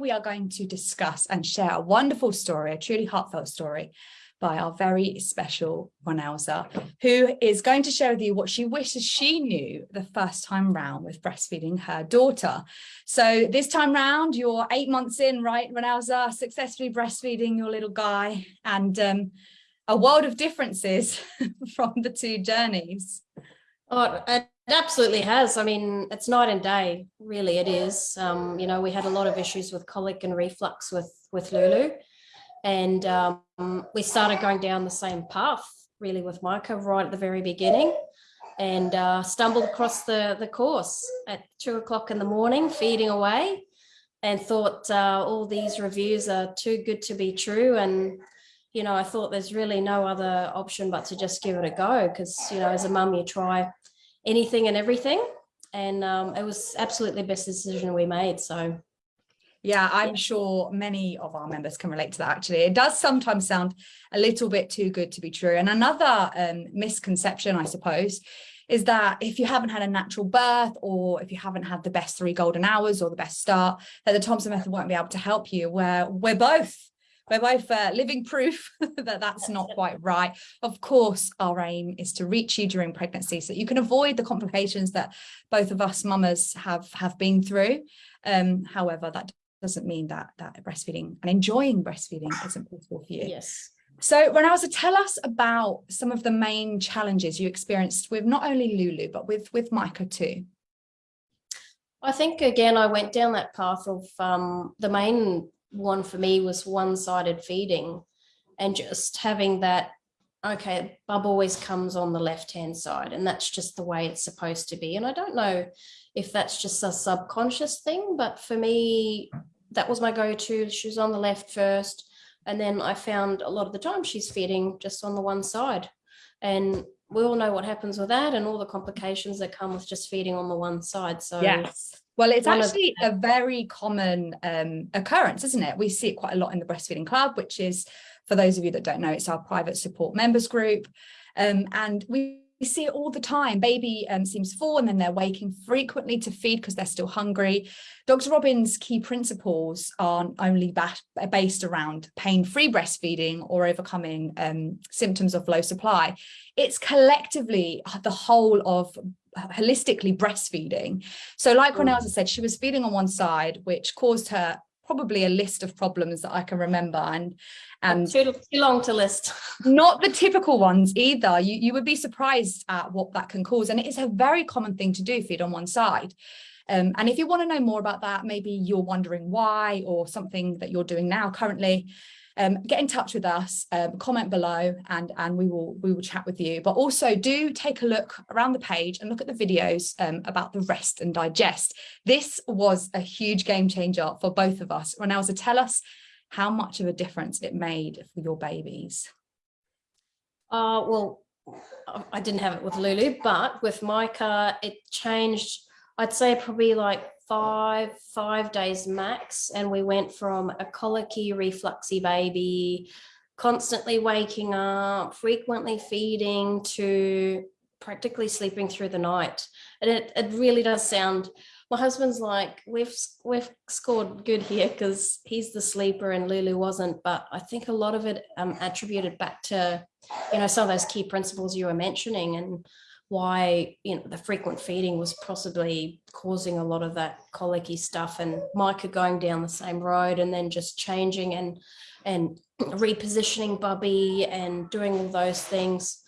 we are going to discuss and share a wonderful story, a truly heartfelt story by our very special Ronelza, who is going to share with you what she wishes she knew the first time round with breastfeeding her daughter. So this time round, you're eight months in, right, Ronelza, successfully breastfeeding your little guy and um, a world of differences from the two journeys. Oh, it absolutely has. I mean, it's night and day, really it is. Um, you know, we had a lot of issues with colic and reflux with, with Lulu and um, we started going down the same path really with Micah right at the very beginning and uh, stumbled across the, the course at two o'clock in the morning, feeding away and thought uh, all these reviews are too good to be true. And, you know, I thought there's really no other option but to just give it a go because, you know, as a mum, you try anything and everything. And um, it was absolutely the best decision we made. So yeah, I'm sure many of our members can relate to that actually. It does sometimes sound a little bit too good to be true. And another um, misconception, I suppose, is that if you haven't had a natural birth or if you haven't had the best three golden hours or the best start, that the Thompson method won't be able to help you, where we're both we're both uh, living proof that that's not quite right. Of course, our aim is to reach you during pregnancy so you can avoid the complications that both of us mamas have have been through. Um, however, that doesn't mean that that breastfeeding and enjoying breastfeeding isn't possible for you. Yes. So Ronelza, tell us about some of the main challenges you experienced with not only Lulu, but with, with Micah too. I think, again, I went down that path of um, the main one for me was one-sided feeding and just having that, okay, bub always comes on the left-hand side and that's just the way it's supposed to be. And I don't know if that's just a subconscious thing, but for me, that was my go-to. She was on the left first. And then I found a lot of the time she's feeding just on the one side. And we all know what happens with that and all the complications that come with just feeding on the one side. So yes. Well, it's actually a very common um, occurrence, isn't it? We see it quite a lot in the Breastfeeding Club, which is, for those of you that don't know, it's our private support members group. Um, and we we see it all the time. Baby um, seems full and then they're waking frequently to feed because they're still hungry. Dr. Robin's key principles aren't only based around pain-free breastfeeding or overcoming um, symptoms of low supply. It's collectively the whole of holistically breastfeeding. So like mm. Ronelza said, she was feeding on one side, which caused her probably a list of problems that I can remember and and too, too long to list. not the typical ones either. You, you would be surprised at what that can cause. And it is a very common thing to do, feed on one side. Um, and if you want to know more about that, maybe you're wondering why or something that you're doing now currently, um, get in touch with us, um, comment below and, and we will we will chat with you. But also do take a look around the page and look at the videos um, about the rest and digest. This was a huge game changer for both of us. Ronelza, tell us how much of a difference it made for your babies. Uh, well, I didn't have it with Lulu, but with Micah, it changed, I'd say probably like five, five days max. And we went from a colicky, refluxy baby, constantly waking up, frequently feeding to practically sleeping through the night. And it, it really does sound, my husband's like, we've, we've scored good here because he's the sleeper and Lulu wasn't. But I think a lot of it um, attributed back to, you know, some of those key principles you were mentioning and why you know the frequent feeding was possibly causing a lot of that colicky stuff and Micah going down the same road and then just changing and and repositioning Bubby and doing all those things.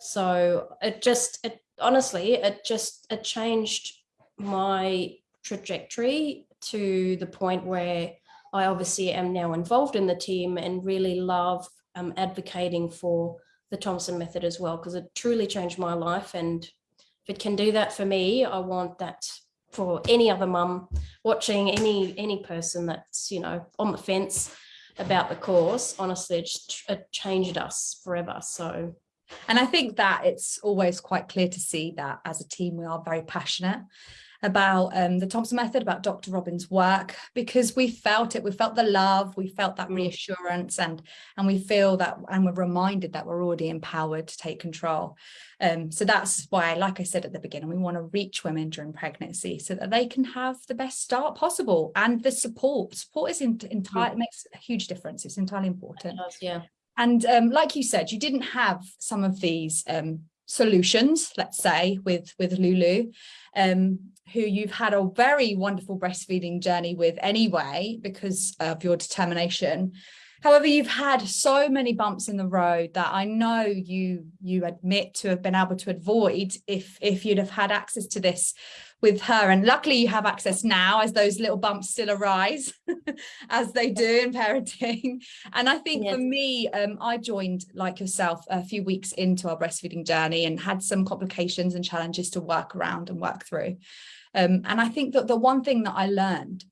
So it just it honestly it just it changed my trajectory to the point where I obviously am now involved in the team and really love um, advocating for the Thompson method as well, because it truly changed my life. And if it can do that for me, I want that for any other mum watching any any person that's, you know, on the fence about the course, honestly, it, it changed us forever. So and I think that it's always quite clear to see that as a team, we are very passionate about um, the Thompson method, about Dr. Robin's work, because we felt it, we felt the love, we felt that mm. reassurance and, and we feel that, and we're reminded that we're already empowered to take control. Um, so that's why, like I said at the beginning, we want to reach women during pregnancy so that they can have the best start possible. And the support, support is entirely, mm. makes a huge difference. It's entirely important. Does, yeah. And um, like you said, you didn't have some of these um, solutions, let's say, with, with Lulu, um, who you've had a very wonderful breastfeeding journey with anyway, because of your determination. However, you've had so many bumps in the road that I know you you admit to have been able to avoid if if you'd have had access to this with her. And luckily you have access now as those little bumps still arise as they do in parenting. And I think yes. for me, um, I joined like yourself a few weeks into our breastfeeding journey and had some complications and challenges to work around and work through. Um, and I think that the one thing that I learned,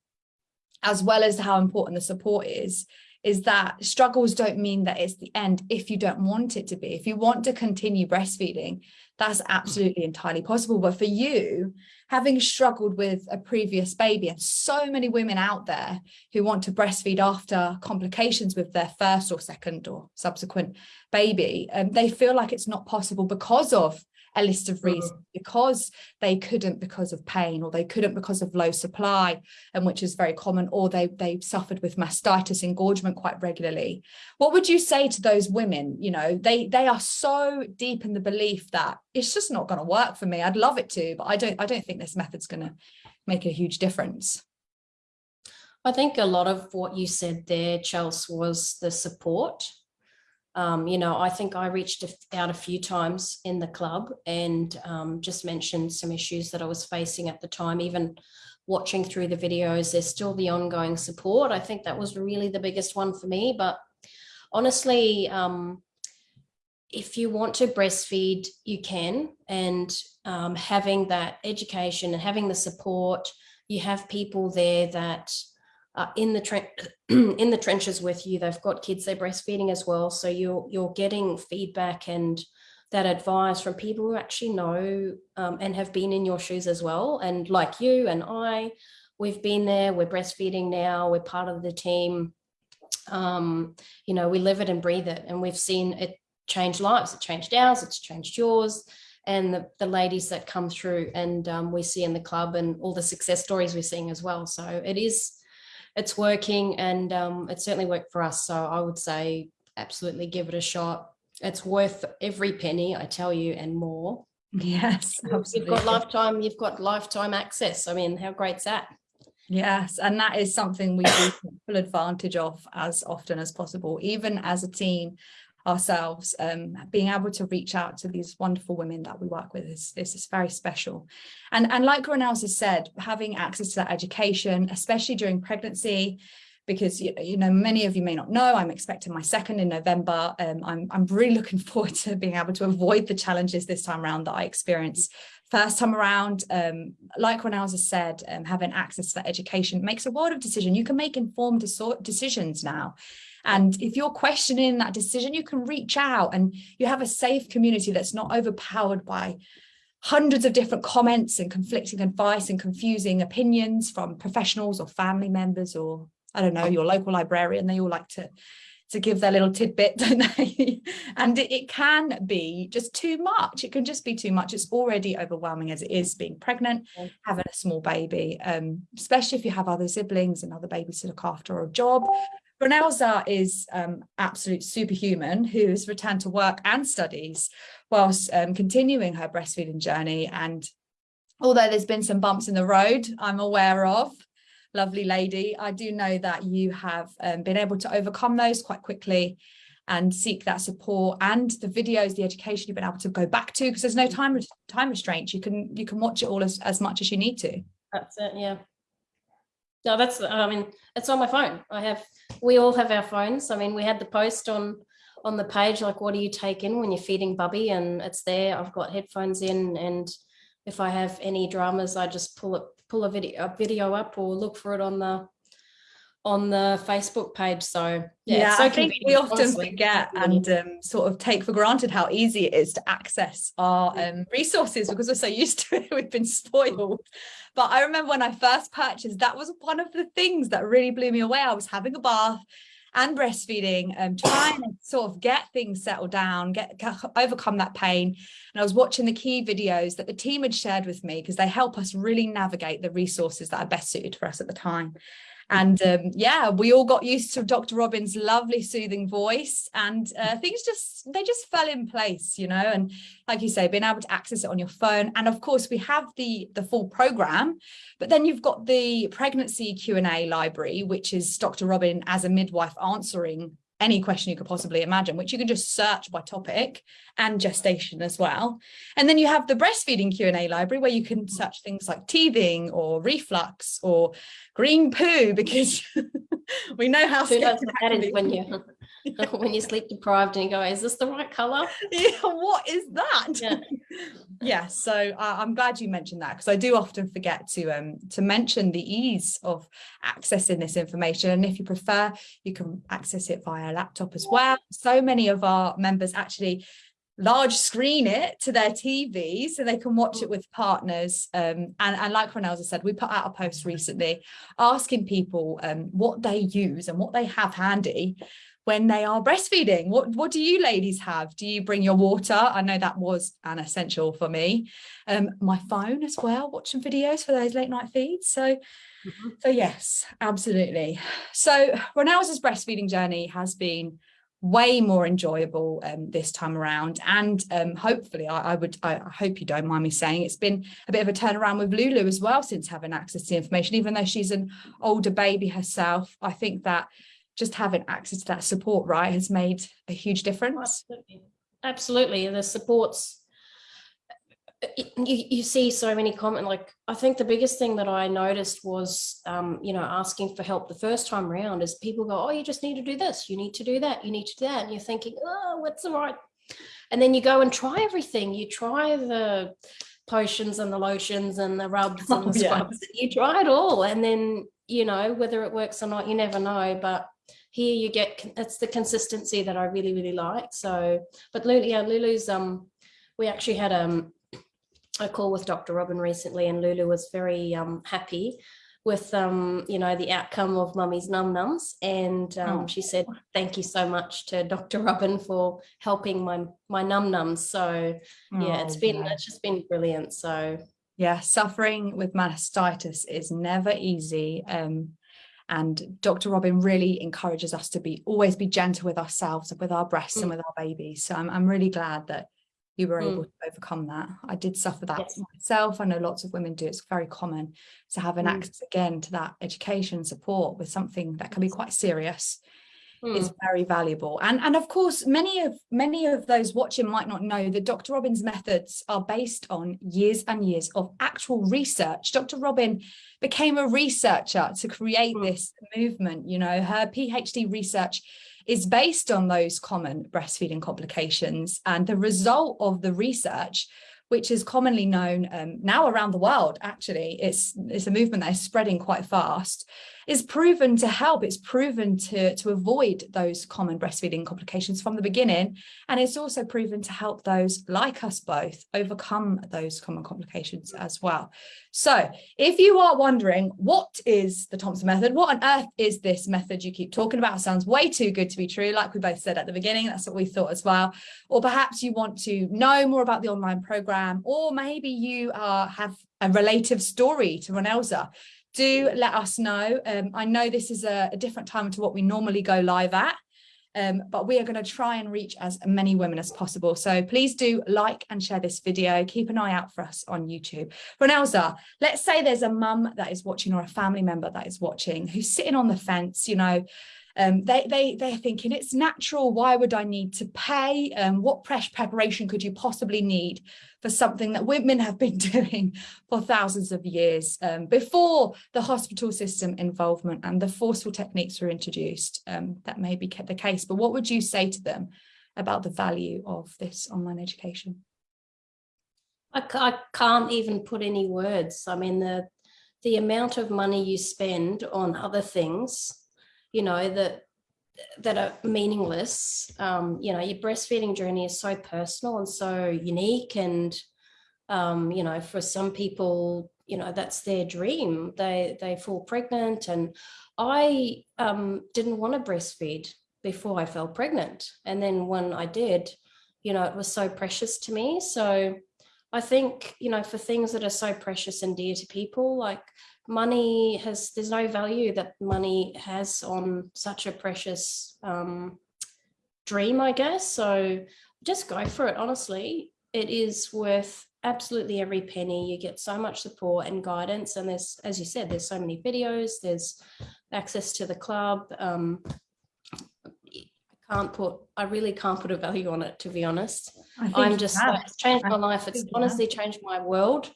as well as how important the support is, is that struggles don't mean that it's the end if you don't want it to be. If you want to continue breastfeeding, that's absolutely entirely possible. But for you, having struggled with a previous baby and so many women out there who want to breastfeed after complications with their first or second or subsequent baby, um, they feel like it's not possible because of a list of reasons mm-hmm. because they couldn't because of pain or they couldn't because of low supply and which is very common or they they suffered with mastitis engorgement quite regularly. What would you say to those women? You know they they are so deep in the belief that it's just not going to work for me. I'd love it to but i don't i don't think this method's going to make a huge difference. I think a lot of what you said there, Chelsea, was the support um, you know, I think I reached out a few times in the club and um, just mentioned some issues that I was facing at the time, even watching through the videos, there's still the ongoing support. I think that was really the biggest one for me. But honestly, um, if you want to breastfeed, you can. And um, having that education and having the support, you have people there that uh, in the in the trenches with you. They've got kids they're breastfeeding as well, so you're you're getting feedback and that advice from people who actually know um, and have been in your shoes as well. And like you and I, we've been there. We're breastfeeding now. We're part of the team. Um, you know, we live it and breathe it, and we've seen it change lives. It changed ours. It's changed yours and the, the ladies that come through and um, we see in the club and all the success stories we're seeing as well. So it is it's working and um, it certainly worked for us. So I would say absolutely give it a shot. It's worth every penny, I tell you, and more. Yes, absolutely. You've got lifetime, you've got lifetime access. I mean, how great's that? Yes, and that is something we do full advantage of as often as possible, even as a team ourselves, um, being able to reach out to these wonderful women that we work with is, is, is very special. And, and like Ronels has said, having access to that education, especially during pregnancy, because you, know many of you may not know I'm expecting my second in November um, I'm, I'm really looking forward to being able to avoid the challenges this time around that I experienced first time around um, like has said um, having access to education makes a world of decision. You can make informed decisions now. And if you're questioning that decision, you can reach out and you have a safe community that's not overpowered by hundreds of different comments and conflicting advice and confusing opinions from professionals or family members or I don't know, your local librarian, they all like to to give their little tidbit, don't they? and it, it, can be just too much. It can just be too much. It's already overwhelming as it is being pregnant, having a small baby, um, especially if you have other siblings and other babies to look after or a job. Ronelza is um, absolute superhuman who has returned to work and studies whilst um, continuing her breastfeeding journey. And although there's been some bumps in the road I'm aware of, lovely lady, I do know that you have um, been able to overcome those quite quickly and seek that support and the videos, the education you've been able to go back to because there's no time time restraints. You can you can watch it all as, as much as you need to. That's it, yeah. No, that's, I mean, it's on my phone. I have, we all have our phones. I mean, we had the post on, on the page, like, what do you take in when you're feeding Bubby? And it's there. I've got headphones in and if I have any dramas, I just pull it, pull a video, a video up or look for it on the, on the Facebook page. So yeah, yeah so I think we often honestly. forget and um, sort of take for granted how easy it is to access our um, resources because we're so used to it. We've been spoiled. But I remember when I first purchased, that was one of the things that really blew me away. I was having a bath and breastfeeding, um, trying to sort of get things settled down, get overcome that pain. And I was watching the key videos that the team had shared with me because they help us really navigate the resources that are best suited for us at the time. And um, yeah, we all got used to Dr. Robin's lovely soothing voice and uh, things just, they just fell in place, you know, and like you say, being able to access it on your phone. And of course we have the, the full program, but then you've got the pregnancy Q&A library, which is Dr. Robin as a midwife answering any question you could possibly imagine, which you can just search by topic and gestation as well. And then you have the breastfeeding Q&A library where you can search things like teething or reflux or green poo because we know how Who knows that is when you when you sleep deprived and you go, is this the right color? Yeah, what is that? Yeah. yeah so uh, I'm glad you mentioned that because I do often forget to um to mention the ease of accessing this information. And if you prefer, you can access it via laptop as well. So many of our members actually large screen it to their TV so they can watch it with partners. Um, and, and like Ronelza said, we put out a post recently asking people um, what they use and what they have handy when they are breastfeeding. What, what do you ladies have? Do you bring your water? I know that was an essential for me. Um, my phone as well, watching videos for those late night feeds. So, mm -hmm. so yes, absolutely. So Ronelza's breastfeeding journey has been way more enjoyable um, this time around. And um, hopefully I, I would I, I, hope you don't mind me saying it's been a bit of a turnaround with Lulu as well since having access to information even though she's an older baby herself. I think that just having access to that support right has made a huge difference. Absolutely. Absolutely. The supports you, you see so many comment like I think the biggest thing that I noticed was um, you know asking for help the first time around is people go oh you just need to do this. You need to do that. You need to do that. And you're thinking oh what's the right and then you go and try everything. You try the potions and the lotions and the rubs and the scrubs. Yeah. you try it all. And then you know whether it works or not you never know. But here you get it's the consistency that I really really like. So but Lulu yeah Lulu's um we actually had um a call with Dr. Robin recently and Lulu was very um, happy with, um, you know, the outcome of mummy's num nums. And um, oh. she said, thank you so much to Dr. Robin for helping my, my num nums. So yeah, oh, it's been, yeah. it's just been brilliant. So yeah, suffering with mastitis is never easy. Um, and Dr. Robin really encourages us to be always be gentle with ourselves and with our breasts mm. and with our babies. So I'm, I'm really glad that you were able mm. to overcome that. I did suffer that yes. myself. I know lots of women do. It's very common to have an mm. access again to that education support with something that can be quite serious mm. is very valuable. And, and of course, many of many of those watching might not know that Dr. Robin's methods are based on years and years of actual research. Dr. Robin became a researcher to create mm. this movement. You know, her PhD research is based on those common breastfeeding complications and the result of the research which is commonly known um, now around the world actually it's it's a movement that is spreading quite fast is proven to help. It's proven to, to avoid those common breastfeeding complications from the beginning. And it's also proven to help those like us both overcome those common complications as well. So if you are wondering, what is the Thompson method? What on earth is this method you keep talking about? It sounds way too good to be true. Like we both said at the beginning, that's what we thought as well. Or perhaps you want to know more about the online program, or maybe you have a relative story to Ronelza do let us know. Um, I know this is a, a, different time to what we normally go live at, um, but we are going to try and reach as many women as possible. So please do like and share this video. Keep an eye out for us on YouTube. Ronelza, let's say there's a mum that is watching or a family member that is watching who's sitting on the fence, you know, um, they, they, they're thinking it's natural. Why would I need to pay? Um, what preparation could you possibly need for something that women have been doing for thousands of years um, before the hospital system involvement and the forceful techniques were introduced? Um, that may be the case, but what would you say to them about the value of this online education? I, I can't even put any words. I mean, the the amount of money you spend on other things you know, that that are meaningless. Um, you know, your breastfeeding journey is so personal and so unique. And, um, you know, for some people, you know, that's their dream. They, they fall pregnant. And I um, didn't want to breastfeed before I fell pregnant. And then when I did, you know, it was so precious to me. So I think, you know, for things that are so precious and dear to people, like money has, there's no value that money has on such a precious um, dream, I guess. So just go for it, honestly. It is worth absolutely every penny. You get so much support and guidance. And there's, as you said, there's so many videos, there's access to the club. Um, I can't put, I really can't put a value on it, to be honest. I'm just, it's changed my life. It's honestly changed my world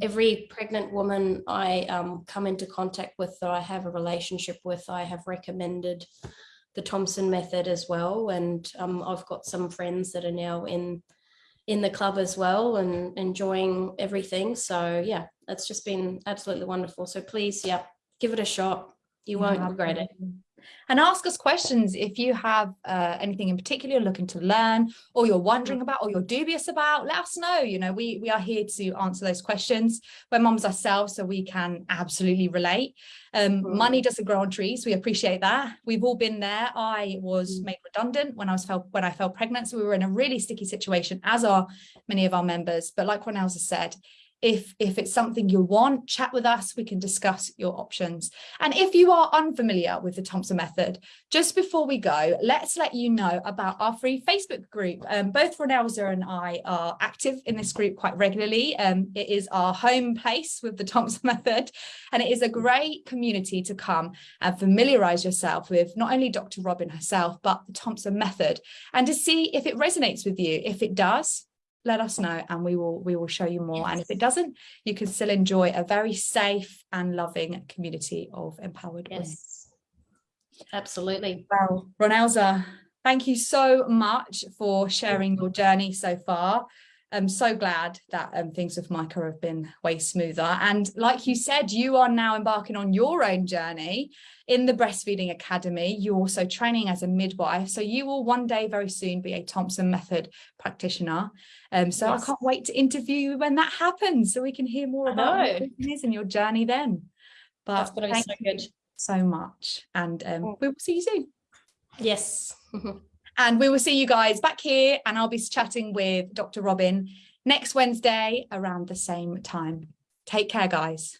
every pregnant woman I um, come into contact with that I have a relationship with, I have recommended the Thompson method as well. And um, I've got some friends that are now in in the club as well and enjoying everything. So yeah, it's just been absolutely wonderful. So please, yeah, give it a shot. You won't yeah, regret it and ask us questions if you have uh, anything in particular you're looking to learn or you're wondering mm. about or you're dubious about let us know. You know we we are here to answer those questions. We're moms ourselves so we can absolutely relate. Um, mm. money doesn't grow on trees. We appreciate that. We've all been there. I was mm. made redundant when i was felt when i fell pregnant so we were in a really sticky situation as are many of our members. But like Ronelza said if if it's something you want chat with us we can discuss your options. And if you are unfamiliar with the Thompson method just before we go let's let you know about our free Facebook group. Um, both Ronelza and I are active in this group quite regularly. Um, it is our home place with the Thompson method and it is a great community to come and familiarize yourself with not only Dr. Robin herself but the Thompson method and to see if it resonates with you. If it does let us know and we will we will show you more. And if it doesn't you can still enjoy a very safe and loving community of empowered yes. women absolutely. Well Ronelza thank you so much for sharing your journey so far I'm so glad that um, things with Micah have been way smoother. And like you said, you are now embarking on your own journey in the Breastfeeding Academy. You're also training as a midwife. So you will one day very soon be a Thompson Method practitioner. Um, so yes. I can't wait to interview you when that happens so we can hear more about what is and your journey then. But thank so you so much. And um, we will see you soon. Yes. And we will see you guys back here and I'll be chatting with Dr. Robin next Wednesday around the same time. Take care, guys.